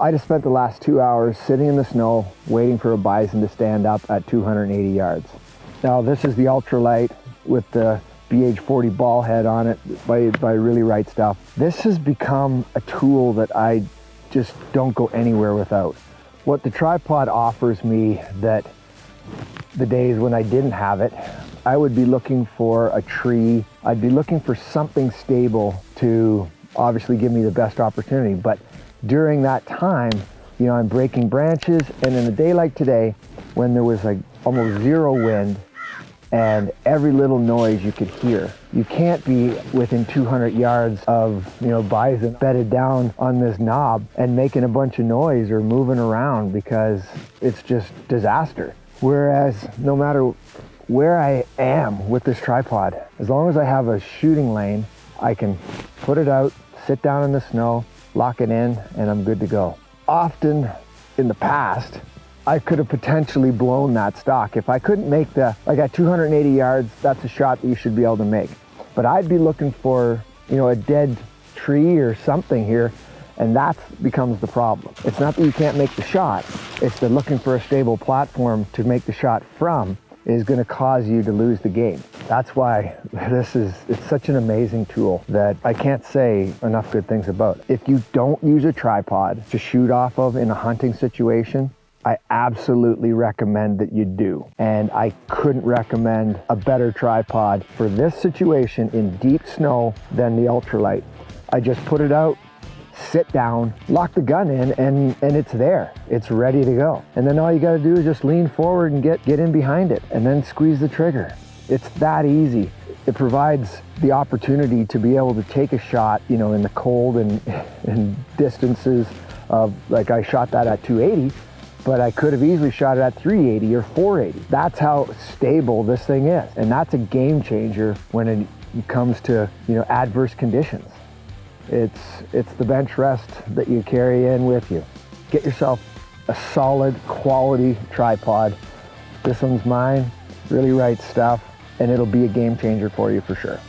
I just spent the last two hours sitting in the snow waiting for a bison to stand up at 280 yards. Now this is the ultralight with the BH40 ball head on it by, by Really Right Stuff. This has become a tool that I just don't go anywhere without. What the tripod offers me that the days when I didn't have it, I would be looking for a tree. I'd be looking for something stable to obviously give me the best opportunity. But during that time, you know, I'm breaking branches and in a day like today, when there was like almost zero wind and every little noise you could hear. You can't be within 200 yards of, you know, bison bedded down on this knob and making a bunch of noise or moving around because it's just disaster. Whereas no matter where I am with this tripod, as long as I have a shooting lane, I can put it out, sit down in the snow, lock it in, and I'm good to go. Often in the past, I could have potentially blown that stalk. If I couldn't make the, like at 280 yards, that's a shot that you should be able to make. But I'd be looking for, you know, a dead tree or something here, and that becomes the problem. It's not that you can't make the shot, it's that looking for a stable platform to make the shot from is going to cause you to lose the game. That's why this is, it's such an amazing tool that I can't say enough good things about. If you don't use a tripod to shoot off of in a hunting situation, I absolutely recommend that you do. And I couldn't recommend a better tripod for this situation in deep snow than the ultralight. I just put it out, sit down, lock the gun in, and, and it's there. It's ready to go. And then all you gotta do is just lean forward and get, get in behind it and then squeeze the trigger. It's that easy. It provides the opportunity to be able to take a shot, you know, in the cold and, and distances of, like I shot that at 280, but I could have easily shot it at 380 or 480. That's how stable this thing is. And that's a game changer when it comes to, you know, adverse conditions. It's, it's the bench rest that you carry in with you. Get yourself a solid quality tripod. This one's mine, really right stuff, and it'll be a game changer for you for sure.